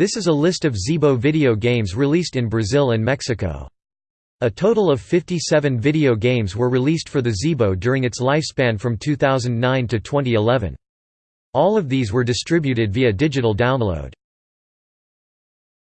This is a list of Zeebo video games released in Brazil and Mexico. A total of 57 video games were released for the Zeebo during its lifespan from 2009 to 2011. All of these were distributed via digital download.